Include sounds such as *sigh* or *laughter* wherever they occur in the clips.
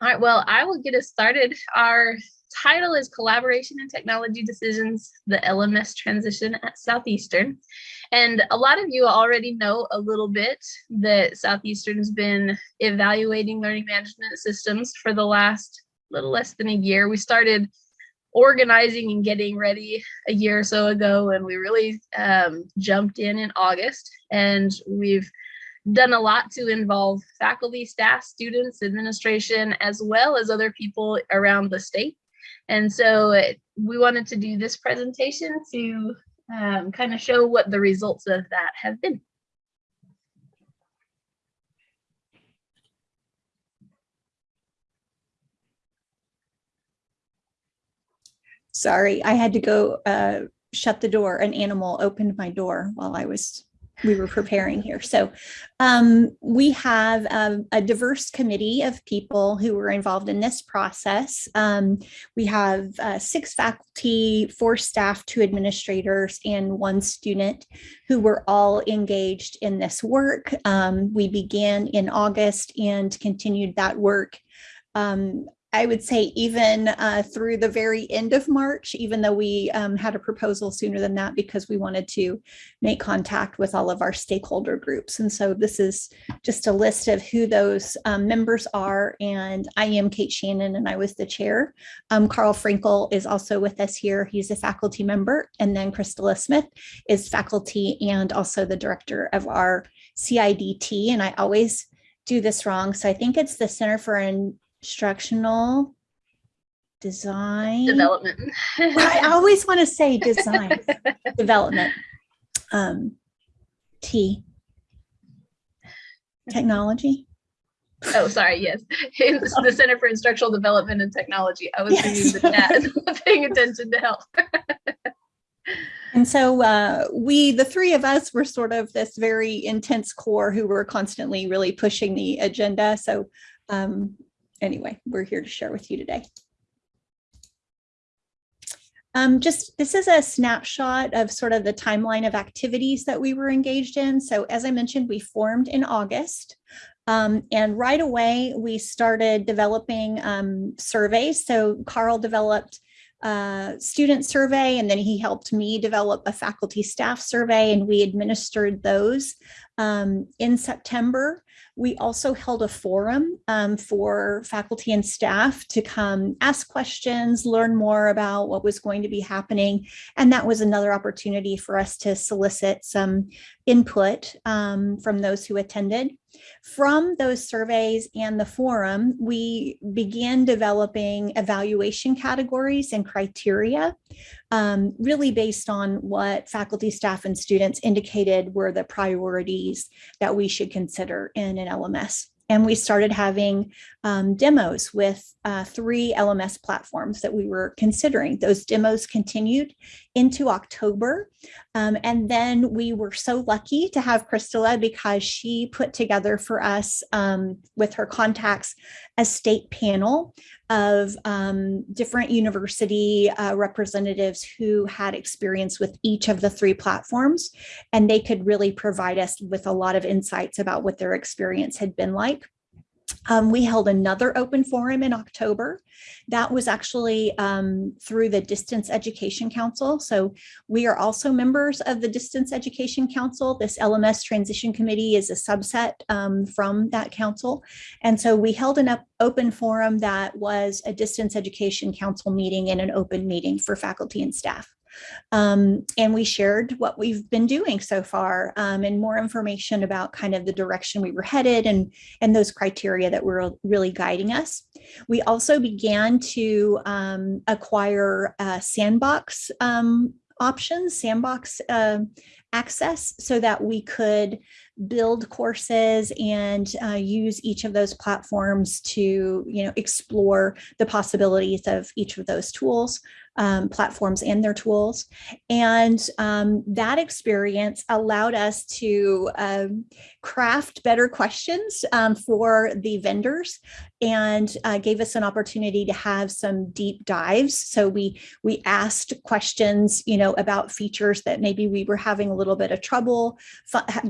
All right, well, I will get us started. Our title is Collaboration and Technology Decisions, the LMS Transition at Southeastern. And a lot of you already know a little bit that Southeastern has been evaluating learning management systems for the last little less than a year. We started organizing and getting ready a year or so ago, and we really um, jumped in in August. And we've done a lot to involve faculty, staff, students, administration, as well as other people around the state. And so it, we wanted to do this presentation to um, kind of show what the results of that have been. Sorry, I had to go uh, shut the door. An animal opened my door while I was we were preparing here. So um, we have a, a, diverse committee of people who were involved in this process. Um, we have uh, six faculty, four staff, two administrators, and one student who were all engaged in this work. Um, we began in August and continued that work um, I would say even uh, through the very end of March, even though we um, had a proposal sooner than that because we wanted to make contact with all of our stakeholder groups. And so this is just a list of who those um, members are. And I am Kate Shannon and I was the chair. Um, Carl Frankel is also with us here. He's a faculty member. And then Crystala Smith is faculty and also the director of our CIDT. And I always do this wrong. So I think it's the Center for an instructional design development. I *laughs* always want to say design development. Um, T technology. Oh, sorry. Yes, it's the *laughs* Center for Instructional Development and Technology. I was yes. reading the chat, *laughs* paying attention to help. and so uh, we, the three of us, were sort of this very intense core who were constantly really pushing the agenda. So um, anyway, we're here to share with you today. Um, just this is a snapshot of sort of the timeline of activities that we were engaged in. So as I mentioned, we formed in August. Um, and right away, we started developing um, surveys. So Carl developed a student survey, and then he helped me develop a faculty staff survey, and we administered those um, in September. We also held a forum um, for faculty and staff to come ask questions, learn more about what was going to be happening. And that was another opportunity for us to solicit some input um, from those who attended. From those surveys and the forum, we began developing evaluation categories and criteria, um, really based on what faculty, staff, and students indicated were the priorities that we should consider in an LMS and we started having um, demos with uh, three LMS platforms that we were considering. Those demos continued into October. Um, and then we were so lucky to have Crystala because she put together for us um, with her contacts a state panel of um, different university uh, representatives who had experience with each of the three platforms. And they could really provide us with a lot of insights about what their experience had been like. Um, we held another open forum in October. That was actually um, through the Distance Education Council. So we are also members of the Distance Education Council. This LMS Transition Committee is a subset um, from that council. And so we held an open forum that was a Distance Education Council meeting and an open meeting for faculty and staff. Um, and we shared what we've been doing so far um, and more information about kind of the direction we were headed and, and those criteria that were really guiding us. We also began to um, acquire uh, sandbox um, options, sandbox uh, access so that we could build courses and uh, use each of those platforms to you know explore the possibilities of each of those tools um, platforms and their tools. And um, that experience allowed us to um, craft better questions um, for the vendors and uh, gave us an opportunity to have some deep dives. So we we asked questions, you know, about features that maybe we were having a little bit of trouble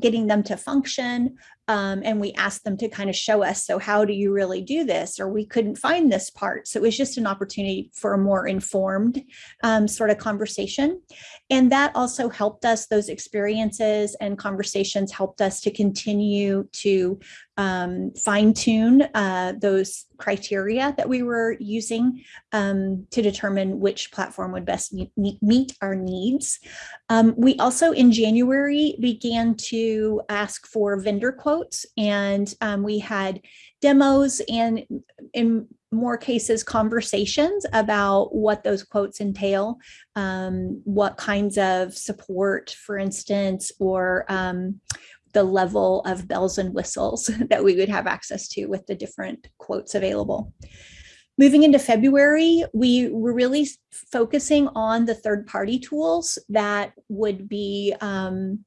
getting them to function, Um, and we asked them to kind of show us, so how do you really do this? Or we couldn't find this part. So it was just an opportunity for a more informed um, sort of conversation. And that also helped us, those experiences and conversations helped us to continue to um, fine tune uh, those criteria that we were using um, to determine which platform would best meet, our needs. Um, we also in January began to ask for vendor quotes and um, we had demos and in more cases conversations about what those quotes entail, um, what kinds of support, for instance, or um, the level of bells and whistles *laughs* that we would have access to with the different quotes available. Moving into February, we were really focusing on the third party tools that would be um,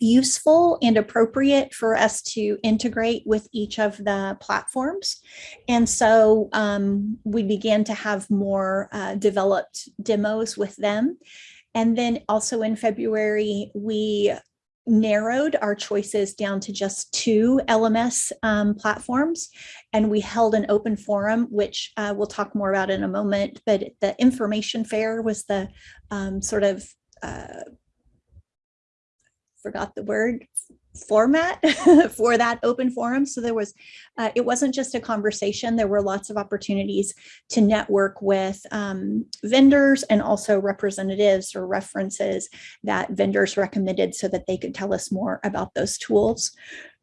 useful and appropriate for us to integrate with each of the platforms. And so um, we began to have more uh, developed demos with them. And then also in February, we narrowed our choices down to just two LMS um, platforms and we held an open forum, which uh, we'll talk more about in a moment, but the information fair was the um, sort of, uh, forgot the word, format *laughs* for that open forum. So there was, uh, it wasn't just a conversation, there were lots of opportunities to network with um, vendors and also representatives or references that vendors recommended so that they could tell us more about those tools.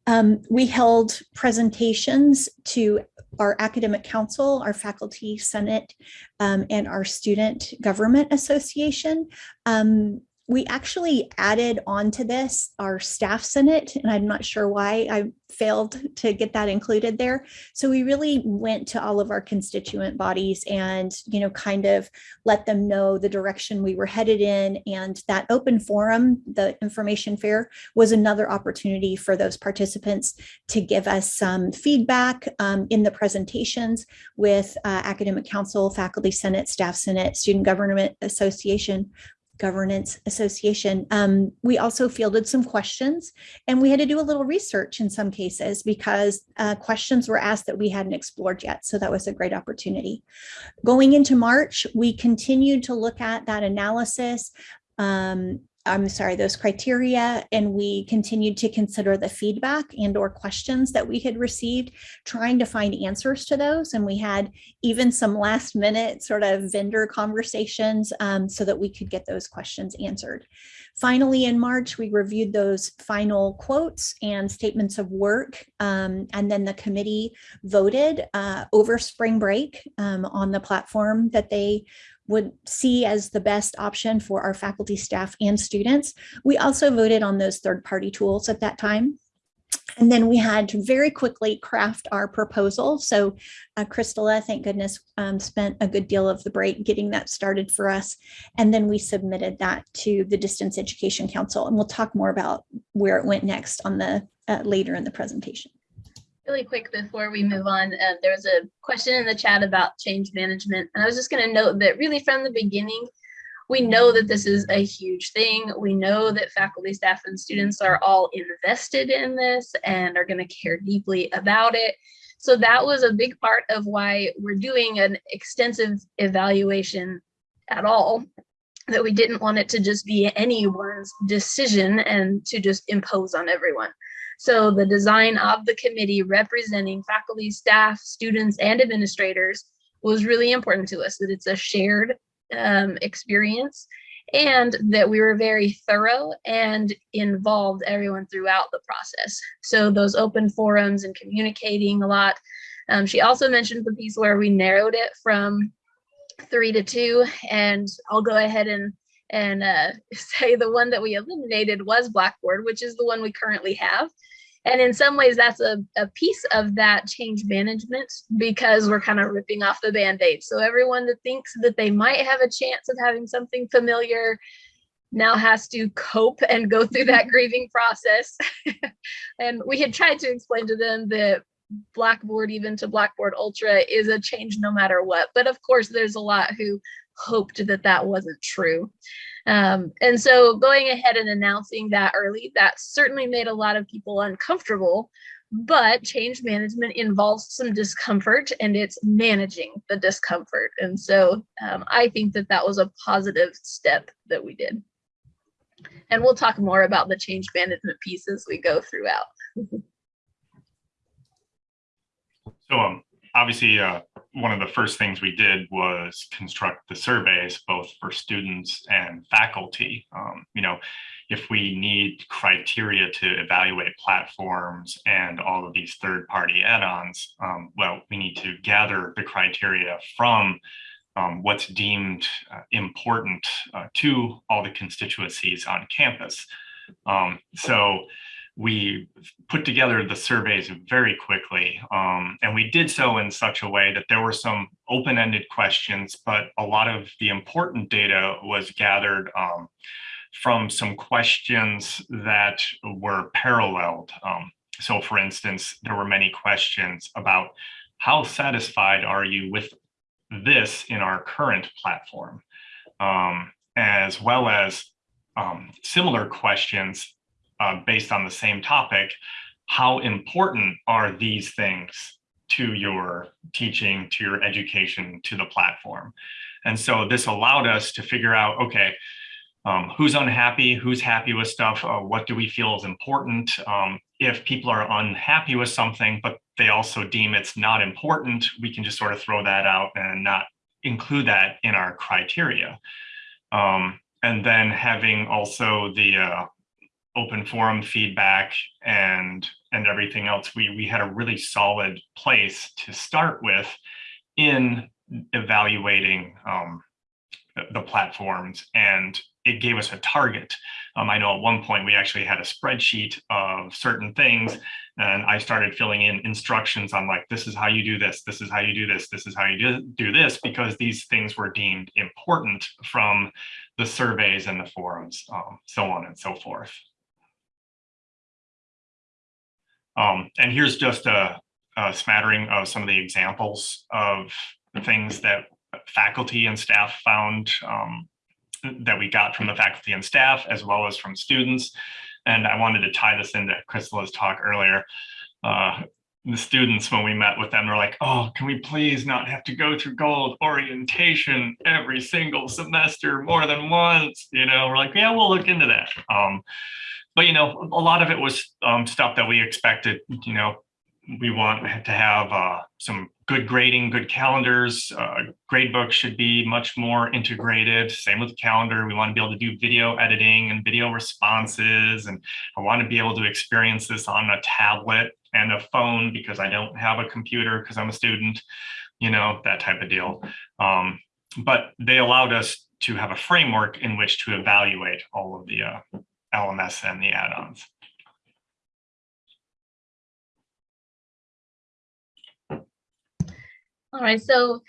Um, we held presentations to our academic council, our faculty senate, um, and our student government association. Um, we actually added onto this our staff senate, and I'm not sure why I failed to get that included there. So we really went to all of our constituent bodies and, you know, kind of let them know the direction we were headed in. And that open forum, the information fair, was another opportunity for those participants to give us some feedback um, in the presentations with uh, academic council, faculty senate, staff senate, student government association, Governance Association. Um, we also fielded some questions and we had to do a little research in some cases because uh, questions were asked that we hadn't explored yet. So that was a great opportunity. Going into March, we continued to look at that analysis. Um, I'm sorry, those criteria, and we continued to consider the feedback and or questions that we had received, trying to find answers to those. And we had even some last minute sort of vendor conversations um, so that we could get those questions answered. Finally, in March, we reviewed those final quotes and statements of work, um, and then the committee voted uh, over spring break um, on the platform that they would see as the best option for our faculty, staff, and students. We also voted on those third-party tools at that time. And then we had to very quickly craft our proposal. So uh, Crystala, thank goodness, um, spent a good deal of the break getting that started for us. And then we submitted that to the Distance Education Council. And we'll talk more about where it went next on the uh, later in the presentation. Really quick before we move on, uh, there was a question in the chat about change management. And I was just going to note that really from the beginning, we know that this is a huge thing. We know that faculty, staff, and students are all invested in this and are going to care deeply about it. So that was a big part of why we're doing an extensive evaluation at all that we didn't want it to just be anyone's decision and to just impose on everyone. So the design of the committee representing faculty, staff, students, and administrators was really important to us that it's a shared um, experience and that we were very thorough and involved everyone throughout the process. So those open forums and communicating a lot. Um, she also mentioned the piece where we narrowed it from three to two and I'll go ahead and and uh, *laughs* say the one that we eliminated was Blackboard, which is the one we currently have. And in some ways, that's a, a piece of that change management because we're kind of ripping off the band-aid. So everyone that thinks that they might have a chance of having something familiar now has to cope and go through that *laughs* grieving process. *laughs* and we had tried to explain to them that Blackboard, even to Blackboard Ultra, is a change no matter what. But of course, there's a lot who hoped that that wasn't true. Um, and so going ahead and announcing that early, that certainly made a lot of people uncomfortable, but change management involves some discomfort and it's managing the discomfort. And so um, I think that that was a positive step that we did. And we'll talk more about the change management piece as we go throughout. So um, obviously, uh, one of the first things we did was construct the surveys, both for students and faculty. Um, you know, if we need criteria to evaluate platforms and all of these third-party add-ons, um, well, we need to gather the criteria from um, what's deemed uh, important uh, to all the constituencies on campus. Um, so we put together the surveys very quickly. Um, and we did so in such a way that there were some open-ended questions, but a lot of the important data was gathered um, from some questions that were paralleled. Um, so for instance, there were many questions about how satisfied are you with this in our current platform, um, as well as um, similar questions uh, based on the same topic, how important are these things to your teaching, to your education, to the platform? And so this allowed us to figure out, okay, um, who's unhappy, who's happy with stuff, uh, what do we feel is important? Um, if people are unhappy with something, but they also deem it's not important, we can just sort of throw that out and not include that in our criteria. Um, and then having also the uh, open forum feedback and and everything else, we we had a really solid place to start with in evaluating um, the, the platforms and it gave us a target. Um, I know at one point we actually had a spreadsheet of certain things and I started filling in instructions on like, this is how you do this, this is how you do this, this is how you do, do this, because these things were deemed important from the surveys and the forums, um, so on and so forth. Um, and here's just a, a, smattering of some of the examples of the things that faculty and staff found um, that we got from the faculty and staff, as well as from students. And I wanted to tie this into Crystal's talk earlier. Uh, the students, when we met with them, were like, oh, can we please not have to go through gold orientation every single semester more than once? You know, we're like, yeah, we'll look into that. Um, but you know, a lot of it was um, stuff that we expected. You know, we want to have uh, some good grading, good calendars. Uh, gradebook should be much more integrated. Same with calendar. We want to be able to do video editing and video responses. And I want to be able to experience this on a tablet and a phone because I don't have a computer because I'm a student, you know, that type of deal. Um, but they allowed us to have a framework in which to evaluate all of the uh, LMS and the add-ons. All right, so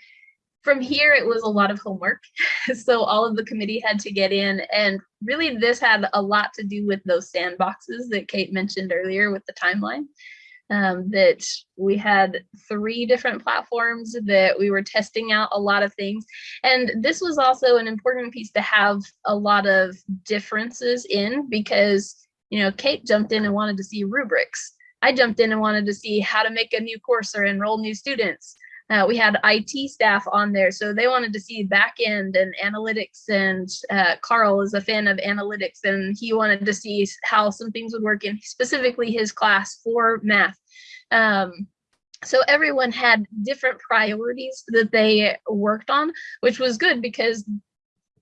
from here, it was a lot of homework. *laughs* so all of the committee had to get in and really this had a lot to do with those sandboxes that Kate mentioned earlier with the timeline. Um, that we had three different platforms that we were testing out a lot of things. And this was also an important piece to have a lot of differences in because, you know, Kate jumped in and wanted to see rubrics. I jumped in and wanted to see how to make a new course or enroll new students. Uh, we had IT staff on there, so they wanted to see back end and analytics. And uh, Carl is a fan of analytics, and he wanted to see how some things would work in specifically his class for math. Um, so everyone had different priorities that they worked on, which was good because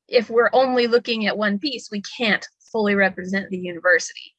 if we're only looking at one piece, we can't fully represent the university.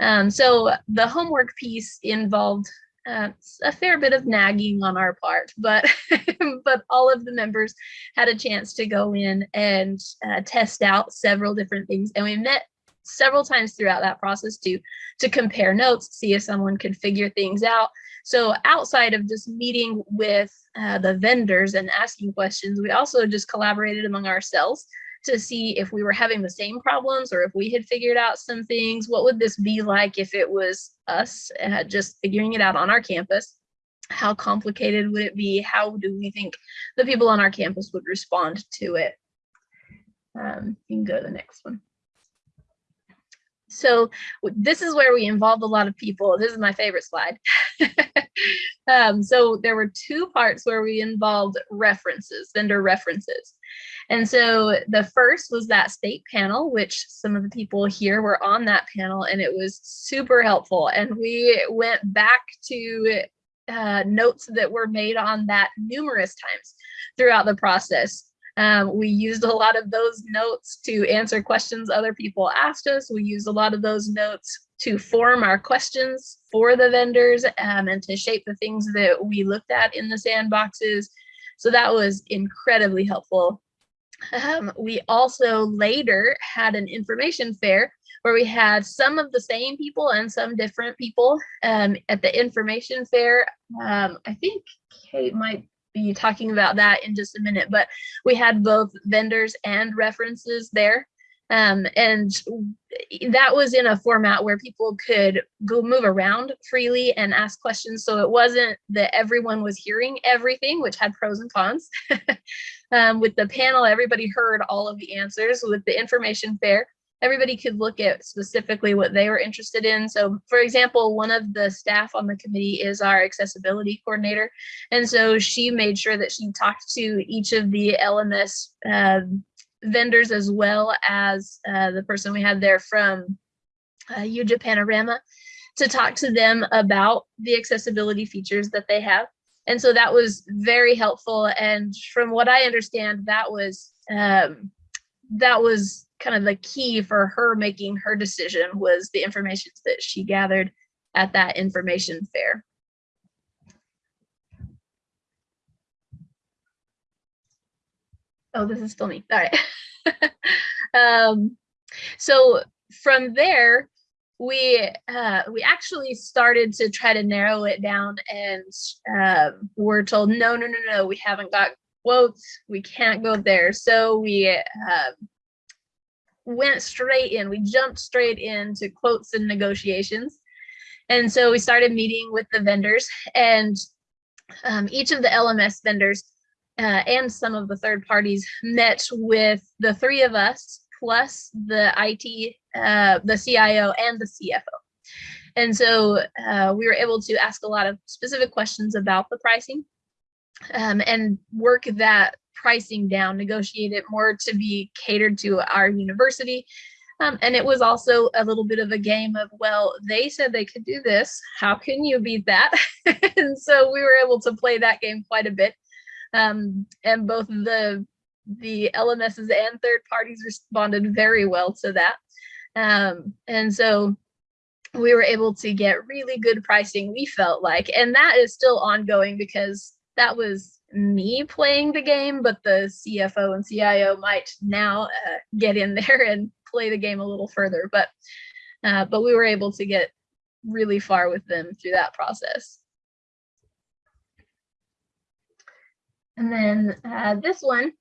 Um, so the homework piece involved uh, a fair bit of nagging on our part, but *laughs* but all of the members had a chance to go in and uh, test out several different things, and we met several times throughout that process to to compare notes, see if someone could figure things out. So outside of just meeting with uh, the vendors and asking questions, we also just collaborated among ourselves to see if we were having the same problems or if we had figured out some things. What would this be like if it was us uh, just figuring it out on our campus? How complicated would it be? How do we think the people on our campus would respond to it? Um, you can go to the next one. So this is where we involved a lot of people. This is my favorite slide. *laughs* um, so there were two parts where we involved references, vendor references. And so the first was that state panel, which some of the people here were on that panel, and it was super helpful. And we went back to uh, notes that were made on that numerous times throughout the process. Um, we used a lot of those notes to answer questions other people asked us. We used a lot of those notes to form our questions for the vendors um, and to shape the things that we looked at in the sandboxes. So that was incredibly helpful. Um, we also later had an information fair where we had some of the same people and some different people um, at the information fair. Um, I think Kate might be talking about that in just a minute, but we had both vendors and references there. Um, and that was in a format where people could go move around freely and ask questions. So it wasn't that everyone was hearing everything, which had pros and cons. *laughs* um, with the panel, everybody heard all of the answers. With the information fair, everybody could look at specifically what they were interested in. So for example, one of the staff on the committee is our accessibility coordinator. And so she made sure that she talked to each of the LMS uh, vendors as well as uh, the person we had there from uh, Panorama to talk to them about the accessibility features that they have. And so that was very helpful. And from what I understand, that was um, that was kind of the key for her making her decision was the information that she gathered at that information fair. Oh, this is still me. All right. *laughs* um, so from there, we uh, we actually started to try to narrow it down, and um, we're told no, no, no, no, we haven't got quotes. We can't go there. So we uh, went straight in. We jumped straight into quotes and negotiations. And so we started meeting with the vendors and um, each of the LMS vendors uh, and some of the third parties met with the three of us plus the IT, uh, the CIO and the CFO. And so uh, we were able to ask a lot of specific questions about the pricing um, and work that pricing down, negotiate it more to be catered to our university. Um, and it was also a little bit of a game of, well, they said they could do this. How can you beat that? *laughs* and so we were able to play that game quite a bit. Um, and both the the LMSs and third parties responded very well to that. Um, and so we were able to get really good pricing, we felt like, and that is still ongoing because that was me playing the game, but the CFO and CIO might now uh, get in *laughs* there and play the game a little further. But uh, but we were able to get really far with them through that process. And then uh, this one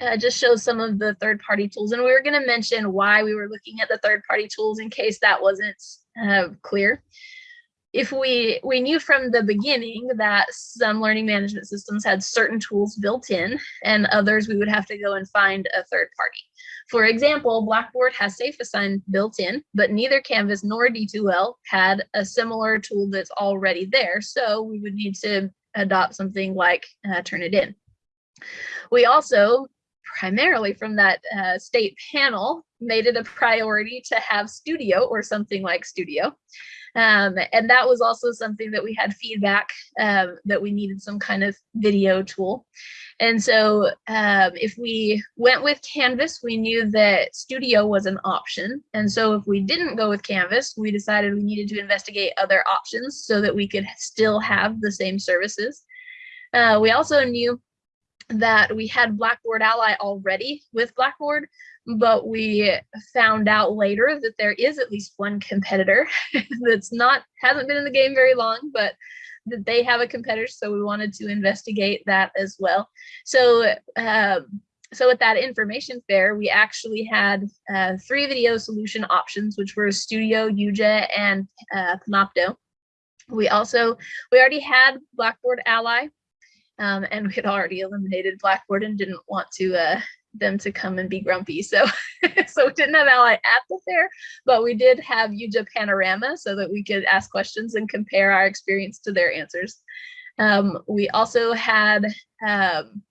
uh, just shows some of the third party tools. And we were going to mention why we were looking at the third party tools in case that wasn't uh, clear. If we, we knew from the beginning that some learning management systems had certain tools built in and others we would have to go and find a third party. For example, Blackboard has SafeAssign built in, but neither Canvas nor D2L had a similar tool that's already there. So we would need to adopt something like uh, Turnitin. We also primarily from that uh, state panel made it a priority to have studio or something like studio. Um, and that was also something that we had feedback um, that we needed some kind of video tool. And so um, if we went with canvas we knew that studio was an option. And so if we didn't go with canvas we decided we needed to investigate other options so that we could still have the same services. Uh, we also knew that we had Blackboard Ally already with Blackboard, but we found out later that there is at least one competitor *laughs* that's not hasn't been in the game very long, but that they have a competitor. So we wanted to investigate that as well. So um, so at that information fair, we actually had uh, three video solution options, which were Studio, Yuja, and uh, Panopto. We also, we already had Blackboard Ally, um, and we had already eliminated Blackboard and didn't want to uh, them to come and be grumpy. So, *laughs* so we didn't have Ally at the fair, but we did have YuJa Panorama so that we could ask questions and compare our experience to their answers. Um, we also had, um,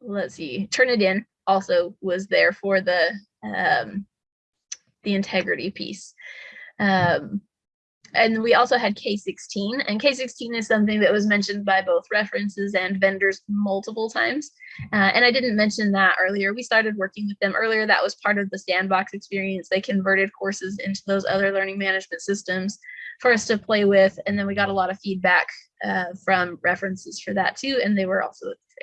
let's see, Turnitin also was there for the um, the integrity piece. Um, and we also had K16 and K16 is something that was mentioned by both references and vendors multiple times. Uh, and I didn't mention that earlier. We started working with them earlier. That was part of the sandbox experience. They converted courses into those other learning management systems for us to play with. And then we got a lot of feedback uh, from references for that too. And they were also at the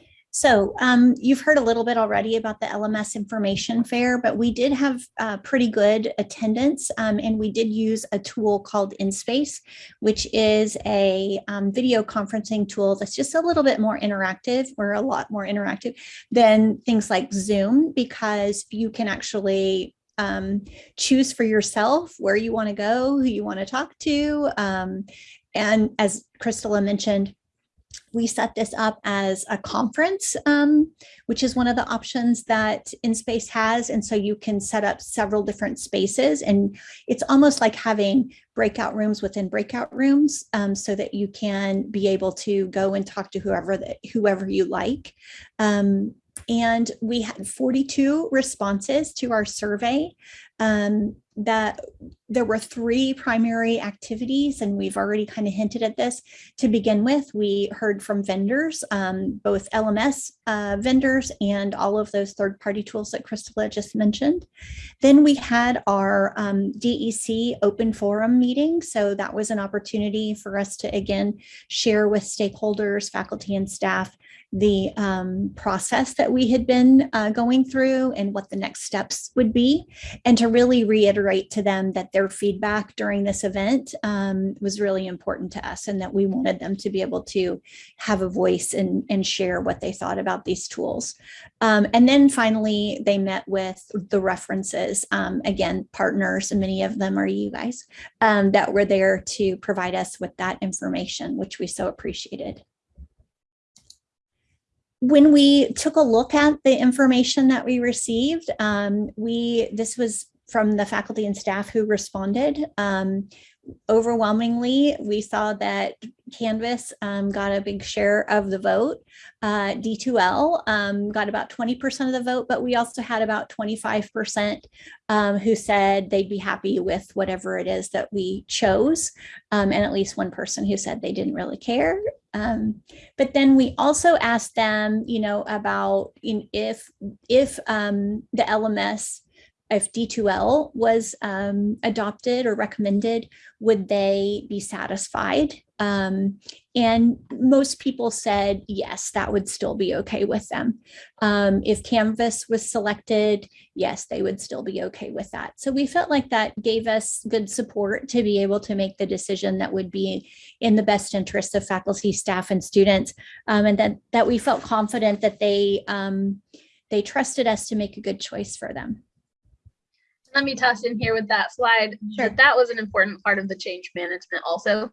fair. So um, you've heard a little bit already about the LMS information fair, but we did have uh, pretty good attendance um, and we did use a tool called InSpace, which is a um, video conferencing tool that's just a little bit more interactive or a lot more interactive than things like Zoom because you can actually um, choose for yourself where you want to go, who you want to talk to. Um, and as Crystala mentioned, we set this up as a conference, um, which is one of the options that InSpace has. And so you can set up several different spaces and it's almost like having breakout rooms within breakout rooms um, so that you can be able to go and talk to whoever that whoever you like. Um, and we had 42 responses to our survey um, that there were three primary activities, and we've already kind of hinted at this to begin with. We heard from vendors, um, both LMS uh, vendors and all of those third-party tools that Crystala just mentioned. Then we had our um, DEC open forum meeting. So that was an opportunity for us to, again, share with stakeholders, faculty and staff the um, process that we had been uh, going through and what the next steps would be, and to really reiterate to them that their feedback during this event um, was really important to us and that we wanted them to be able to have a voice and, and share what they thought about these tools. Um, and then finally, they met with the references, um, again, partners, and many of them are you guys, um, that were there to provide us with that information, which we so appreciated when we took a look at the information that we received, um, we this was from the faculty and staff who responded. Um, overwhelmingly, we saw that Canvas um, got a big share of the vote. Uh, D2L um, got about 20% of the vote, but we also had about 25% um, who said they'd be happy with whatever it is that we chose. Um, and at least one person who said they didn't really care. Um, but then we also asked them, you know, about in, if, if um, the LMS if D2L was um, adopted or recommended, would they be satisfied? Um, and most people said, yes, that would still be okay with them. Um, if Canvas was selected, yes, they would still be okay with that. So we felt like that gave us good support to be able to make the decision that would be in the best interest of faculty, staff, and students. Um, and that, that we felt confident that they, um, they trusted us to make a good choice for them let me toss in here with that slide sure. that that was an important part of the change management also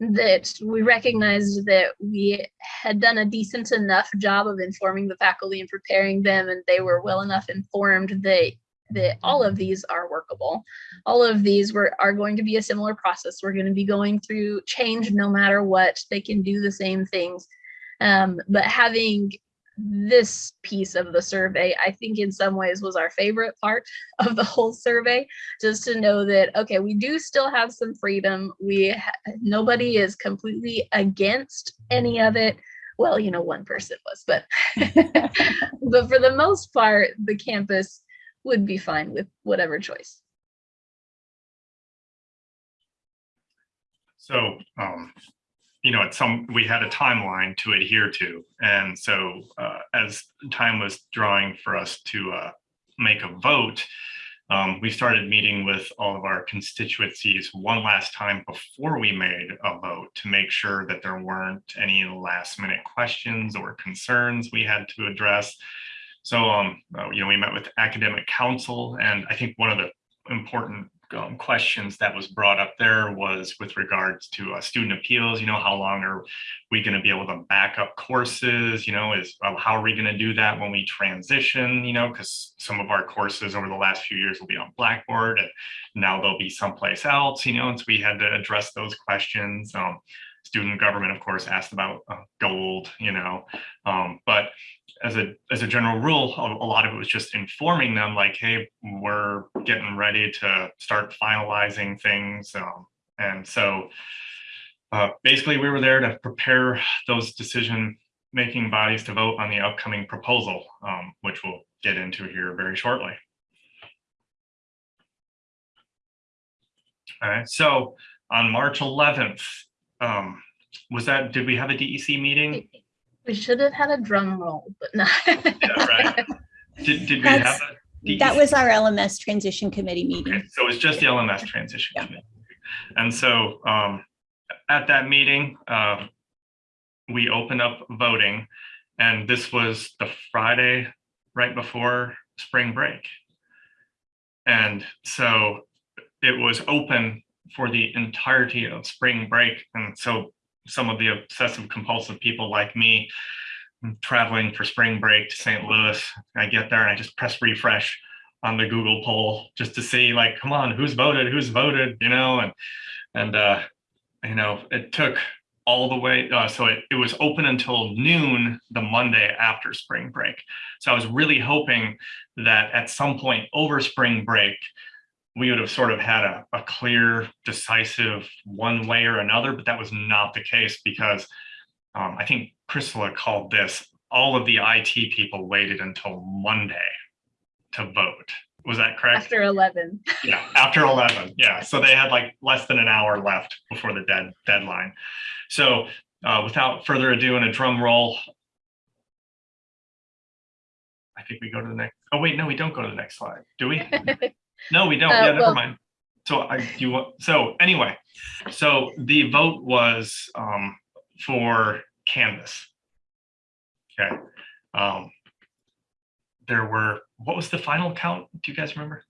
that we recognized that we had done a decent enough job of informing the faculty and preparing them and they were well enough informed that that all of these are workable. All of these were are going to be a similar process. We're going to be going through change no matter what. They can do the same things. Um, but having this piece of the survey, I think in some ways was our favorite part *laughs* of the whole survey, just to know that, okay, we do still have some freedom. We, nobody is completely against any of it. Well, you know, one person was, but, *laughs* but for the most part, the campus would be fine with whatever choice. So um, you know, at some, we had a timeline to adhere to. And so uh, as time was drawing for us to uh, make a vote, um, we started meeting with all of our constituencies one last time before we made a vote to make sure that there weren't any last minute questions or concerns we had to address. So, um, uh, you know, we met with academic council and I think one of the important um, questions that was brought up there was with regards to uh, student appeals, you know, how long are we going to be able to back up courses, you know, is uh, how are we going to do that when we transition, you know, because some of our courses over the last few years will be on Blackboard and now they'll be someplace else, you know, and so we had to address those questions. Um, student government, of course, asked about uh, gold, you know, um, but as a as a general rule, a, lot of it was just informing them like, hey, we're getting ready to start finalizing things. Um, and so uh, basically we were there to prepare those decision making bodies to vote on the upcoming proposal, um, which we'll get into here very shortly. All right, so on March 11th, um, was that, did we have a DEC meeting? We should have had a drum roll, but no. Yeah, right. Did, did we have That's- a? E That was our LMS transition committee Okay, meeting. so was just the LMS transition Yeah. committee. And so um, at that meeting, uh, we opened up voting and this was the Friday right before spring break. And so it was open for the entirety of spring break. And so some of the obsessive compulsive people like me traveling for spring break to St. Louis, I get there and I just press refresh on the Google poll just to see like, come on, who's voted, who's voted, you know, and, and, uh, you know, it took all the way, uh, so it, it was open until noon the Monday after spring break. So I was really hoping that at some point over spring break, we would have sort of had a, a clear, decisive one way or another, but that was not the case because um, I think Priscilla called this, all of the IT people waited until Monday to vote. Was that correct? After 11. Yeah, after 11. Yeah, so they had like less than an hour left before the dead deadline. So uh, without further ado, and a drum roll, I think we go to the next. Oh wait, no, we don't go to the next slide, do we? *laughs* No, we don't. Uh, Yeah, never well- mind. So I do you so anyway, so the vote was um for Canvas. Okay. Um there were, what was the final count? Do you guys remember?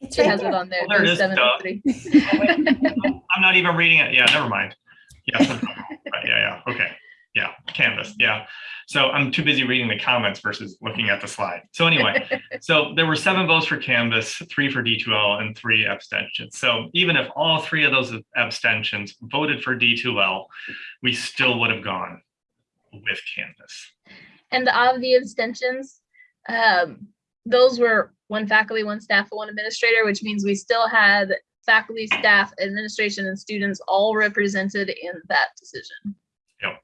It's It right has it on there. Oh, there it there's seven duh. to. *laughs* I'm not even reading it. Yeah, never mind. Yeah, *laughs* right, yeah, yeah, okay. Yeah, Canvas, yeah. So I'm too busy reading the comments versus looking at the slide. So anyway, *laughs* so there were seven votes for Canvas, three for D2L and three abstentions. So even if all three of those abstentions voted for D2L, we still would have gone with Canvas. And of the abstentions, um, those were one faculty, one staff, one administrator, which means we still had faculty, staff, administration, and students all represented in that decision. Yep.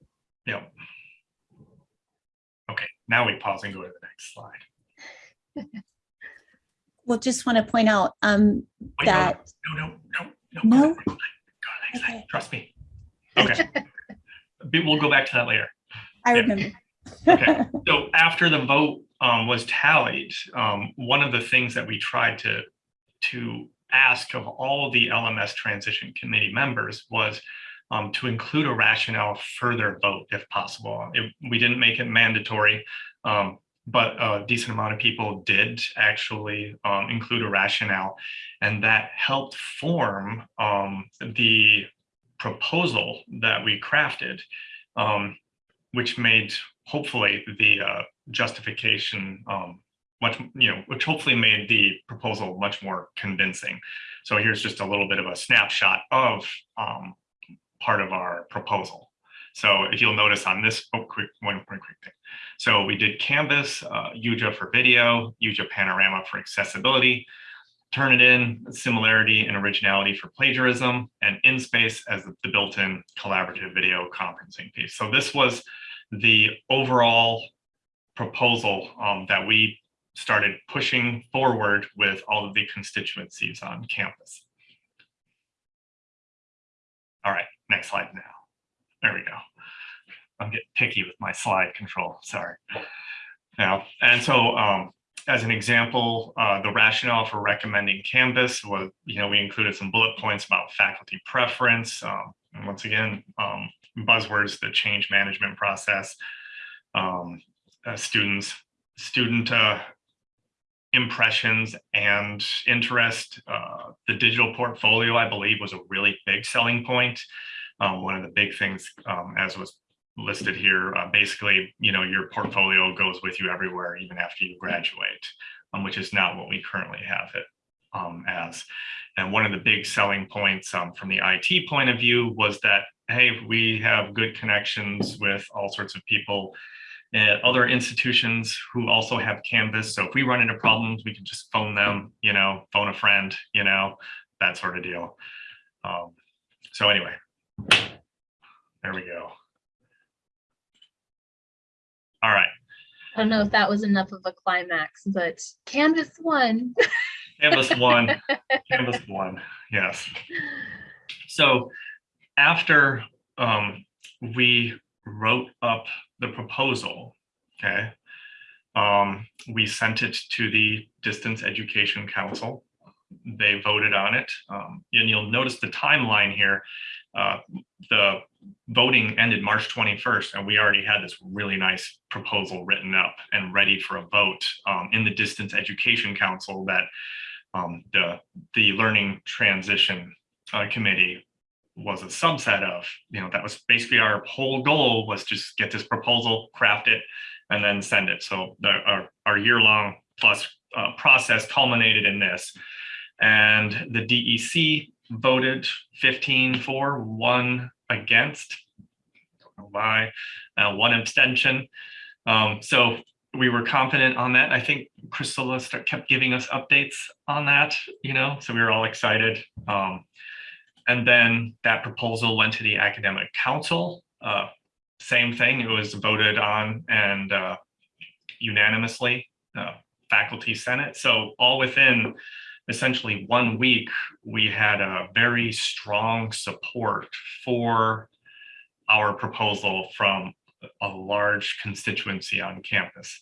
Okay, now we pause and go to the next slide. *laughs* We'll just want to point out um, Wait, that, No, no, no, no. No? Go to the next slide. Go to slide. Okay. Trust me. Okay. *laughs* We'll go back to that later. I Yeah. remember. *laughs* Okay. So after the vote um, was tallied, um, one of the things that we tried to to ask of all the LMS transition committee members was um, to include a rationale further vote if possible. It, we didn't make it mandatory, um, but a decent amount of people did actually um, include a rationale, and that helped form um, the proposal that we crafted, um, which made hopefully the uh, justification um, much, you know, which hopefully made the proposal much more convincing. So here's just a little bit of a snapshot of um, part of our proposal. So if you'll notice on this, oh, quick, one, one quick thing. So we did Canvas, uh, YuJa for video, YuJa Panorama for accessibility, Turnitin, similarity and originality for plagiarism, and InSpace as the built-in collaborative video conferencing piece. So this was the overall proposal um, that we started pushing forward with all of the constituencies on campus. All right, next slide now. There we go. I'm getting picky with my slide control, sorry. Now, and so um, as an example, uh, the rationale for recommending Canvas was, you know, we included some bullet points about faculty preference. Um, and once again, um, buzzwords, the change management process, um, uh, students, student uh, impressions and interest. Uh, the digital portfolio, I believe, was a really big selling point. Um, one of the big things, um, as was listed here, uh, basically, you know, your portfolio goes with you everywhere, even after you graduate, um, which is not what we currently have it um, as. And one of the big selling points um, from the IT point of view was that, hey, we have good connections with all sorts of people at other institutions who also have Canvas. So if we run into problems, we can just phone them, you know, phone a friend, you know, that sort of deal. Um, so anyway, there we go. All right, I don't know if that was enough of a climax, but Canvas won. Canvas won, *laughs* Canvas won, yes. So after um, we wrote up the proposal, okay, um, we sent it to the Distance Education Council. They voted on it, um, and you'll notice the timeline here. Uh, the voting ended March 21st, and we already had this really nice proposal written up and ready for a vote um, in the Distance Education Council that um, the the Learning Transition uh, Committee was a subset of. You know, that was basically our whole goal was just get this proposal, craft it, and then send it. So the, our our year long plus uh, process culminated in this, and the DEC voted 15 for, one against, don't know why, uh, one abstention. Um, so we were confident on that. I think start, kept giving us updates on that, you know, so we were all excited. Um, and then that proposal went to the academic council. Uh, same thing, it was voted on and uh, unanimously, uh, faculty senate. So all within essentially one week, we had a very strong support for our proposal from a large constituency on campus.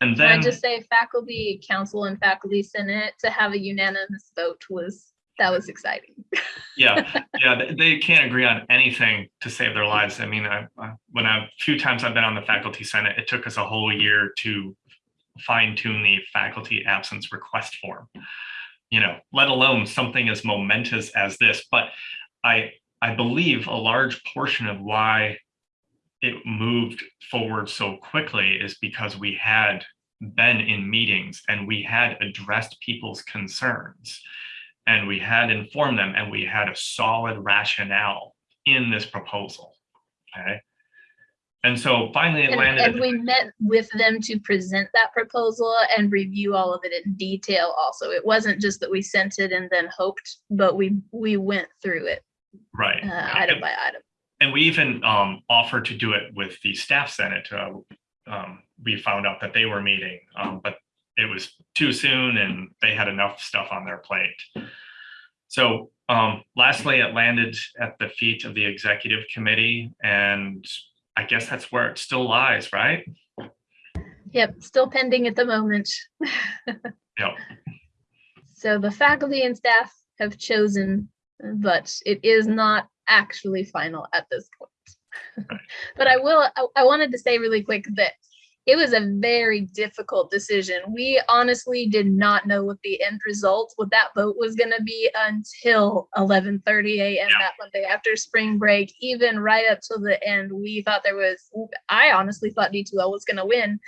And Can I then, just say faculty council and faculty senate to have a unanimous vote was, that was exciting. *laughs* yeah, yeah, they, can't agree on anything to save their lives. I mean, I, I, when I, few times I've been on the faculty senate, it took us a whole year to fine tune the faculty absence request form. You know, let alone something as momentous as this. But I, I believe a large portion of why it moved forward so quickly is because we had been in meetings and we had addressed people's concerns and we had informed them and we had a solid rationale in this proposal. Okay. And so finally it And, landed. and we met with them to present that proposal and review all of it in detail also. It wasn't just that we sent it and then hoped, but we, we went through it right. uh, right. item by item. and we even um, offered to do it with the staff senate. Uh, um, we found out that they were meeting, um, but it was too soon and they had enough stuff on their plate. So um, lastly, it landed at the feet of the executive committee and I guess that's where it still lies, right? Yep, still pending at the moment. Yep. *laughs* So the faculty and staff have chosen, but it is not actually final at this point. *laughs* But I will, I, I wanted to say really quick that it was a very difficult decision. We honestly did not know what the end result, what that vote was gonna be until eleven thirty AM Yeah. that Monday after spring break, even right up to the end. We thought there was, I honestly thought D2L was gonna win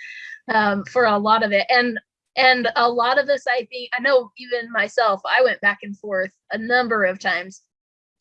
um, for a lot of it. And and a lot of us, I think, I know even myself, I went back and forth a number of times.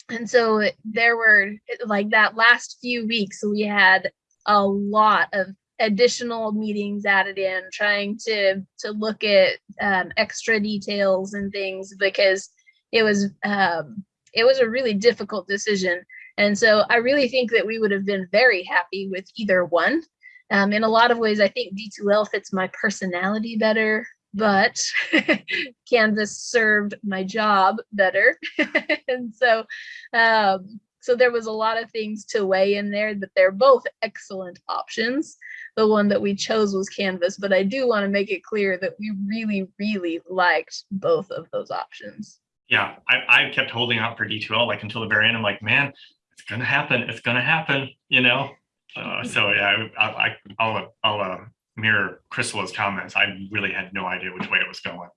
And so there were like that last few weeks, we had a lot of additional meetings added in, trying to to look at um, extra details and things because it was um, it was a really difficult decision. And so I really think that we would have been very happy with either one. Um, in a lot of ways, I think D2L fits my personality better, but *laughs* Canvas served my job better. *laughs* and so, um, so there was a lot of things to weigh in there, but they're both excellent options. The one that we chose was Canvas, but I do want to make it clear that we really, really liked both of those options. Yeah, I, I kept holding out for D2L like until the very end. I'm like, man, it's gonna happen. It's gonna happen, you know? Uh, so yeah, I, I, I'll, I'll uh, mirror Crystal's comments, I really had no idea which way it was going,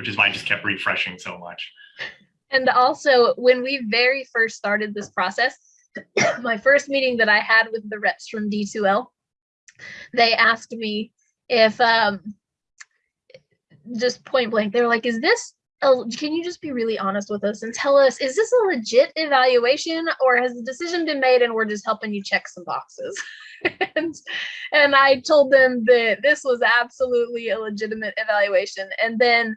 which is why I just kept refreshing so much. And also, when we very first started this process, *coughs* my first meeting that I had with the reps from D2L, they asked me if, um, just point blank, they were like, is this, a, can you just be really honest with us and tell us, is this a legit evaluation or has the decision been made and we're just helping you check some boxes? *laughs* and, and I told them that this was absolutely a legitimate evaluation. And then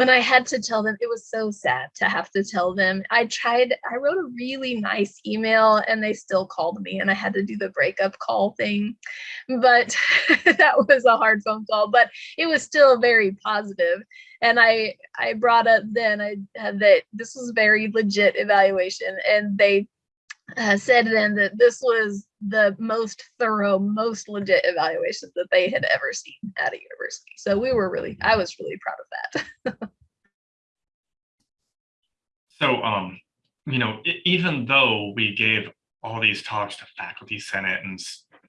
when I had to tell them, it was so sad to have to tell them. I tried, I wrote a really nice email and they still called me and I had to do the breakup call thing. But *laughs* that was a hard phone call, but it was still very positive. And I I brought up then I had that this was very legit evaluation and they uh, said then that this was the most thorough, most legit evaluation that they had ever seen at a university. So we were really, I was really proud of that. *laughs* so, um, you know, even though we gave all these talks to faculty senate and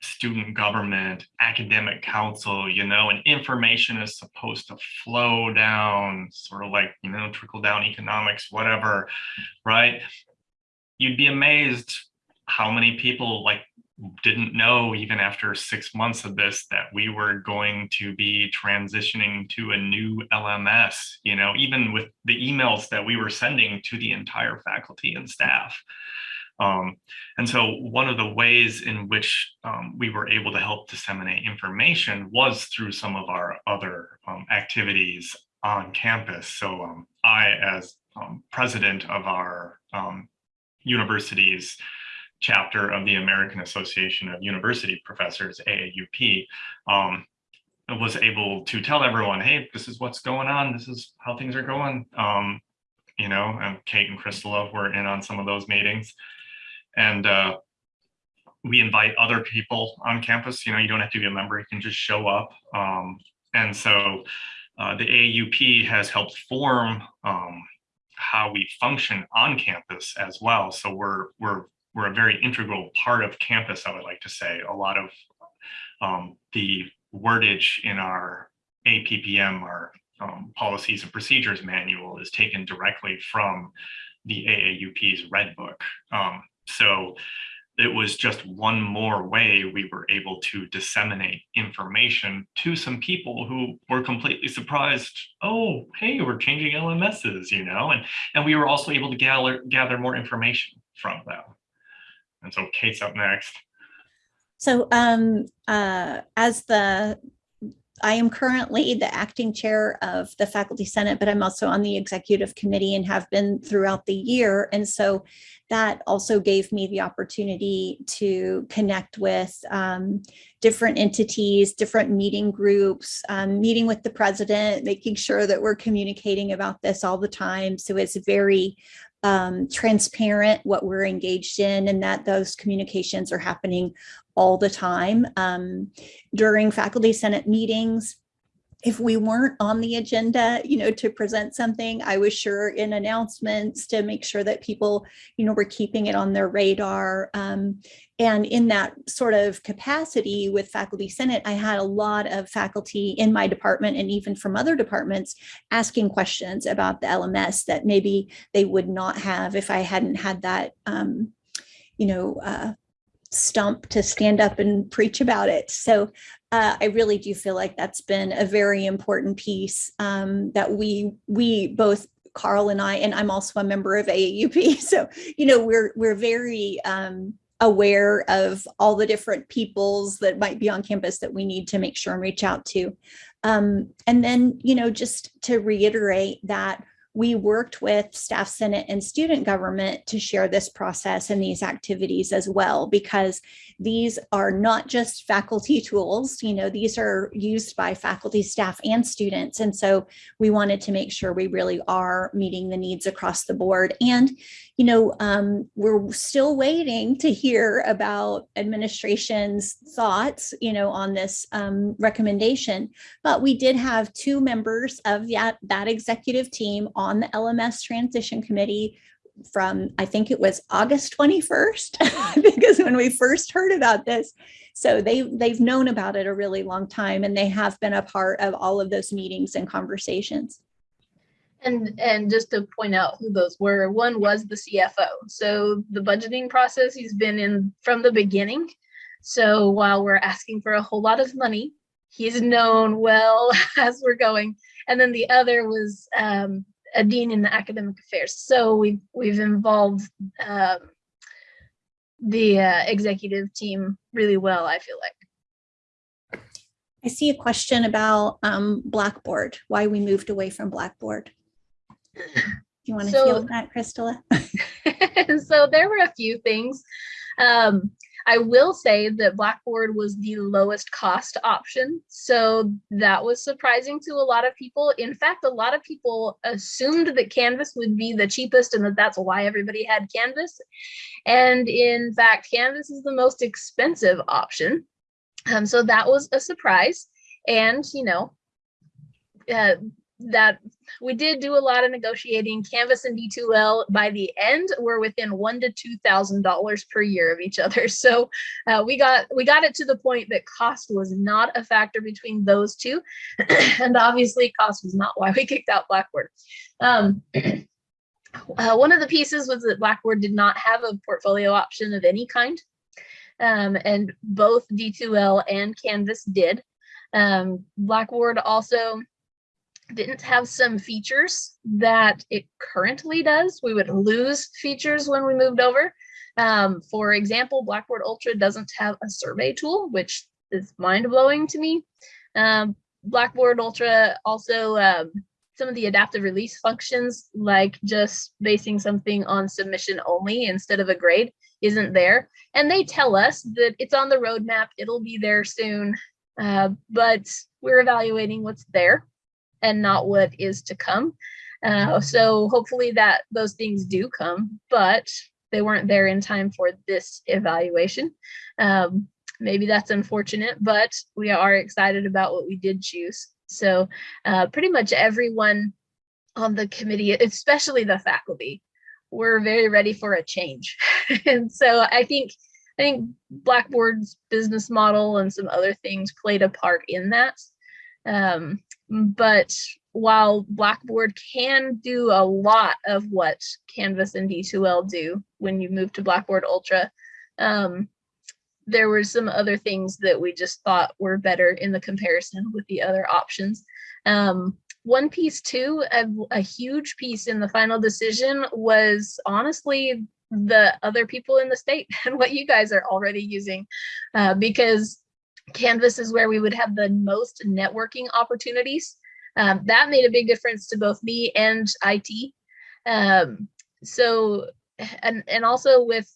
student government, academic council, you know, and information is supposed to flow down, sort of like, you know, trickle down economics, whatever, right? You'd be amazed how many people like didn't know even after six months of this that we were going to be transitioning to a new LMS, you know, even with the emails that we were sending to the entire faculty and staff. Um, and so one of the ways in which um, we were able to help disseminate information was through some of our other um, activities on campus. So um, I, as um, president of our um, university's chapter of the American Association of University Professors, AAUP, um, was able to tell everyone, hey, this is what's going on. This is how things are going. Um, you know, and Kate and Crystal were in on some of those meetings. And uh, we invite other people on campus. You know, you don't have to be a member, you can just show up. Um, and so uh, the AAUP has helped form um, how we function on campus as well. So we're we're we're a very integral part of campus, I would like to say. A lot of um, the wordage in our APPM, our um, policies and procedures manual is taken directly from the AAUP's Red Book. Um, so it was just one more way we were able to disseminate information to some people who were completely surprised. Oh, hey, we're changing LMSs, you know, and, and we were also able to gather, gather more information from them. And so Kate's up next. So um, uh, as the, I am currently the acting chair of the Faculty Senate, but I'm also on the executive committee and have been throughout the year. And so that also gave me the opportunity to connect with um, different entities, different meeting groups, um, meeting with the president, making sure that we're communicating about this all the time. So it's very um, transparent what we're engaged in and that those communications are happening all the time. Um, during faculty senate meetings, if we weren't on the agenda, you know, to present something, I was sure in announcements to make sure that people, you know, were keeping it on their radar. Um, and in that sort of capacity with Faculty Senate, I had a lot of faculty in my department and even from other departments asking questions about the LMS that maybe they would not have if I hadn't had that, um, you know, uh, stump to stand up and preach about it. So uh, I really do feel like that's been a very important piece um, that we we both Carl and I, and I'm also a member of AAUP. *laughs* So, you know, we're we're very um, aware of all the different peoples that might be on campus that we need to make sure and reach out to. Um, and then, you know, just to reiterate that we worked with staff senate and student government to share this process and these activities as well because these are not just faculty tools you know these are used by faculty staff and students. And so we wanted to make sure we really are meeting the needs across the board. And you know um, we're still waiting to hear about administration's thoughts you know on this um, recommendation. But we did have two members of that that executive team on the LMS transition committee from, I think it was August 21st, *laughs* because when we first heard about this, so they, they've known about it a really long time and they have been a part of all of those meetings and conversations. And, and just to point out who those were, one was the CFO. So the budgeting process, he's been in from the beginning. So while we're asking for a whole lot of money, he's known well *laughs* as we're going. And then the other was um, a dean in the academic affairs. So we've, we've involved um, the uh, executive team really well, I feel like. I see a question about um, Blackboard, why we moved away from Blackboard. Do you want to So- field that, Crystala? *laughs* so there were a few things. Um, I will say that Blackboard was the lowest cost option. So that was surprising to a lot of people. In fact, a lot of people assumed that Canvas would be the cheapest and that that's why everybody had Canvas. And in fact, Canvas is the most expensive option. Um, so that was a surprise. And, you know, uh, that we did do a lot of negotiating. Canvas and D2L by the end were within one to two thousand dollars per year of each other. *laughs* So uh, we got we got it to the point that cost was not a factor between those two, *clears throat* and obviously cost was not why we kicked out Blackboard. Um, *clears throat* uh, one of the pieces was that Blackboard did not have a portfolio option of any kind, um, and both D2L and Canvas did. Um, Blackboard also didn't have some features that it currently does. We would lose features when we moved over. Um, for example, Blackboard Ultra doesn't have a survey tool, which is mind blowing to me. Um, Blackboard Ultra also, um, some of the adaptive release functions, like just basing something on submission only instead of a grade, isn't there. And they tell us that it's on the roadmap, it'll be there soon, uh, but we're evaluating what's there and not what is to come. Uh, so hopefully that those things do come, but they weren't there in time for this evaluation. Um, maybe that's unfortunate, but we are excited about what we did choose. So uh, pretty much everyone on the committee, especially the faculty, were very ready for a change. *laughs* and so I think I think Blackboard's business model and some other things played a part in that. Um, but while Blackboard can do a lot of what Canvas and D2L do when you move to Blackboard Ultra, um, there were some other things that we just thought were better in the comparison with the other options. Um, one piece too, a, a huge piece in the final decision was honestly the other people in the state *laughs* and what you guys are already using uh, because Canvas is where we would have the most networking opportunities. Um, that made a big difference to both me and IT. Um, so, and, and also with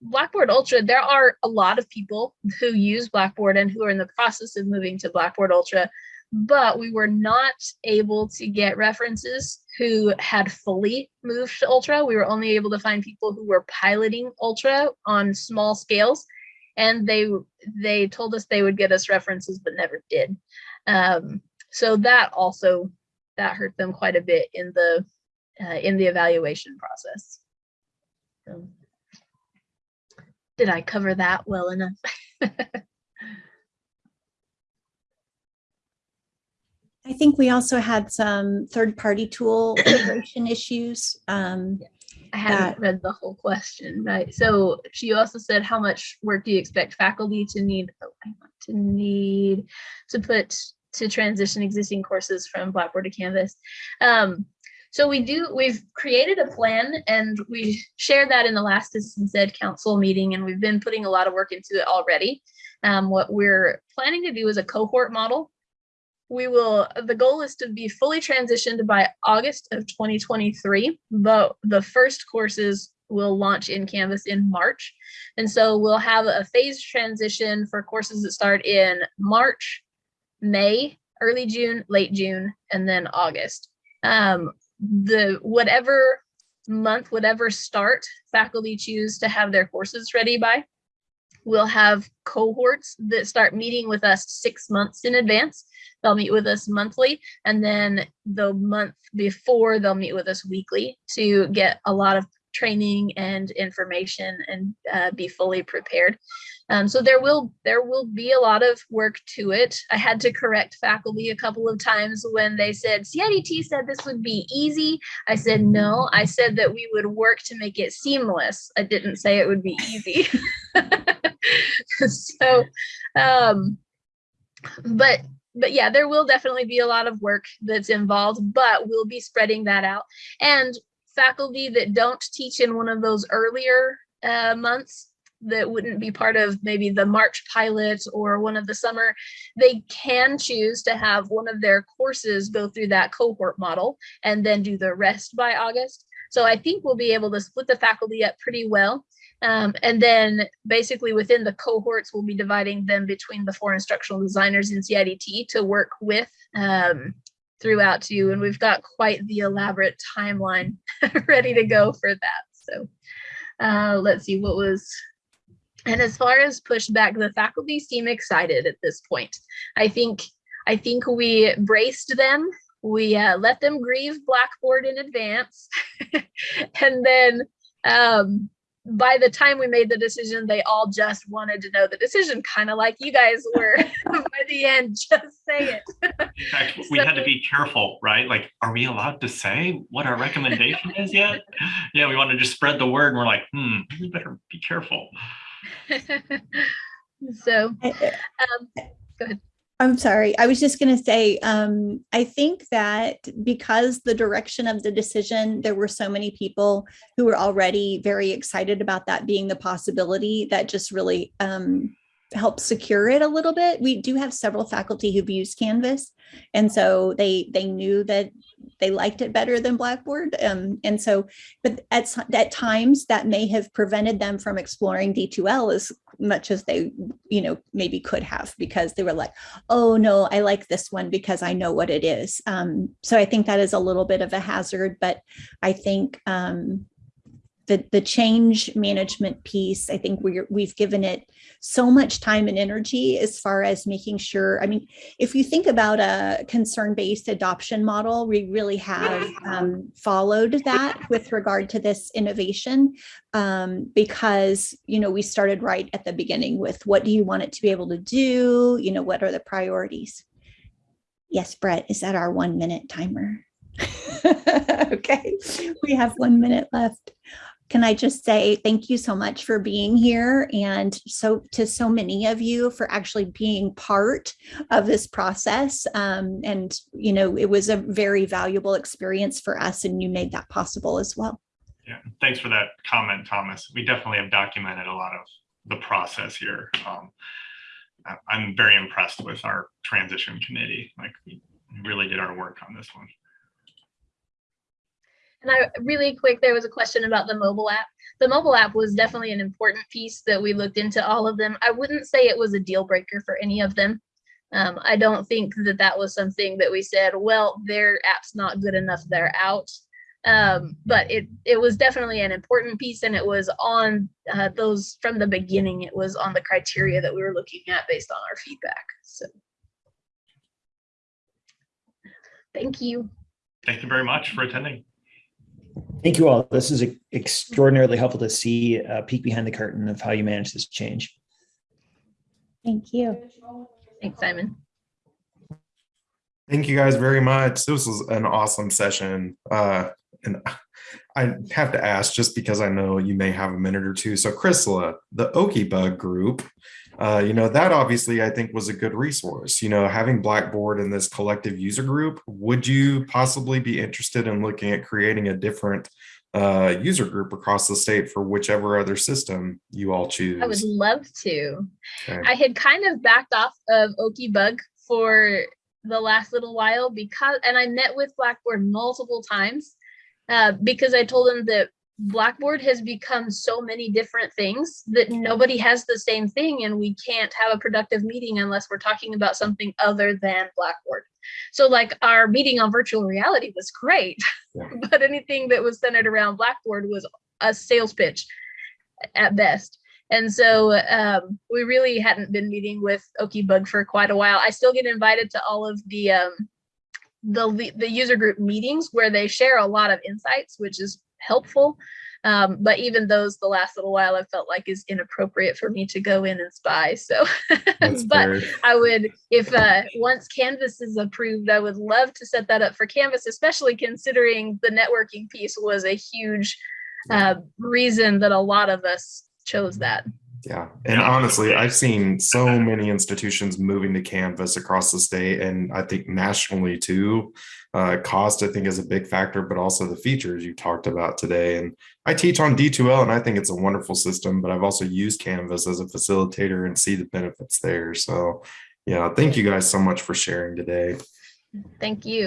Blackboard Ultra, there are a lot of people who use Blackboard and who are in the process of moving to Blackboard Ultra, but we were not able to get references who had fully moved to Ultra. We were only able to find people who were piloting Ultra on small scales and they they told us they would get us references but never did. Um, so that also that hurt them quite a bit in the uh, in the evaluation process. So, did i cover that well enough? *laughs* I think we also had some third-party tool integration issues. Um, I haven't read the whole question, right? So she also said, how much work do you expect faculty to need oh, to need to put to transition existing courses from Blackboard to Canvas? Um, so we do, we've created a plan and we shared that in the last Distance Ed Council meeting and we've been putting a lot of work into it already. Um, what we're planning to do is a cohort model we will the goal is to be fully transitioned by august of 2023 but the first courses will launch in canvas in march. And so we'll have a phased transition for courses that start in march may early june late june and then august. Um, the whatever month whatever start faculty choose to have their courses ready by we'll have cohorts that start meeting with us six months in advance they'll meet with us monthly and then the month before they'll meet with us weekly to get a lot of training and information and uh, be fully prepared. Um, so there will there will be a lot of work to it. I had to correct faculty a couple of times when they said CIDT said this would be easy. I said no. I said that we would work to make it seamless. I didn't say it would be easy. *laughs* *laughs* so, um, but but yeah, there will definitely be a lot of work that's involved, but we'll be spreading that out. And faculty that don't teach in one of those earlier uh, months that wouldn't be part of maybe the March pilot or one of the summer, they can choose to have one of their courses go through that cohort model and then do the rest by August. So I think we'll be able to split the faculty up pretty well. Um, and then basically within the cohorts, we'll be dividing them between the four instructional designers in CIDT to work with um, throughout too. And we've got quite the elaborate timeline *laughs* ready to go for that. So uh, let's see what was and as far as pushback, the faculty seem excited at this point. I think I think we braced them. We uh, let them grieve Blackboard in advance, *laughs* and then um, by the time we made the decision, they all just wanted to know the decision, kind of like you guys were *laughs* by the end. Just say it. In fact, *laughs* we had to be careful, right? Like, are we allowed to say what our recommendation is yet? *laughs* Yeah, we want to just spread the word, and we're like, hmm, we better be careful. so I- um, go ahead. I'm sorry. I was just going to say, um, I think that because the direction of the decision, there were so many people who were already very excited about that being the possibility that just really um, helped secure it a little bit. We do have several faculty who've used Canvas, and so they they knew that they liked it better than Blackboard. Um, and so, but at, at times that may have prevented them from exploring D2L as much as they, you know, maybe could have because they were like, oh no, I like this one because I know what it is. Um, so I think that is a little bit of a hazard, but I think um, the, the change management piece, I think we're, we've given it so much time and energy as far as making sure, I mean, if you think about a concern-based adoption model, we really have um, followed that with regard to this innovation um, because, you know, we started right at the beginning with what do you want it to be able to do? You know, what are the priorities? Yes, Brett, is that our one minute timer? *laughs* Okay, we have one minute left. Can I just say thank you so much for being here and so to so many of you for actually being part of this process. Um, and, you know, it was a very valuable experience for us and you made that possible as well. Yeah, thanks for that comment, Thomas. We definitely have documented a lot of the process here. Um, I'm very impressed with our transition committee. Like, we really did our work on this one. And I really quick, there was a question about the mobile app. The mobile app was definitely an important piece that we looked into all of them. I wouldn't say it was a deal breaker for any of them. Um, I don't think that that was something that we said, well, their app's not good enough, they're out. Um, but it it was definitely an important piece, and it was on uh, those from the beginning. It was on the criteria that we were looking at based on our feedback. So, thank you. Thank you very much for attending. Thank you all. This is extraordinarily helpful to see a peek behind the curtain of how you manage this change. Thank you. Thanks, Simon. Thank you guys very much. This was an awesome session. Uh, and I have to ask just because I know you may have a minute or two. So Chrysla, the Okie Bug group, uh, you know, that obviously I think was a good resource. You know, having Blackboard in this collective user group, would you possibly be interested in looking at creating a different uh, user group across the state for whichever other system you all choose? I would love to. Okay. I had kind of backed off of Okie Bug for the last little while because, and I met with Blackboard multiple times uh, because I told them that Blackboard has become so many different things that nobody has the same thing, and we can't have a productive meeting unless we're talking about something other than Blackboard. So, like our meeting on virtual reality was great, Yeah. *laughs* but anything that was centered around Blackboard was a sales pitch at best. And so um, we really hadn't been meeting with Okie Bug for quite a while. I still get invited to all of the um, the the user group meetings where they share a lot of insights, which is helpful. Um, but even those, the last little while, I felt like is inappropriate for me to go in and spy. So, *laughs* but. I would, if uh, once Canvas is approved, I would love to set that up for Canvas, especially considering the networking piece was a huge uh, reason that a lot of us chose that. Yeah. And honestly, I've seen so many institutions moving to Canvas across the state and I think nationally too. Uh, cost, I think, is a big factor, but also the features you talked about today. And I teach on D2L and I think it's a wonderful system, but I've also used Canvas as a facilitator and see the benefits there. So, yeah, thank you guys so much for sharing today. Thank you.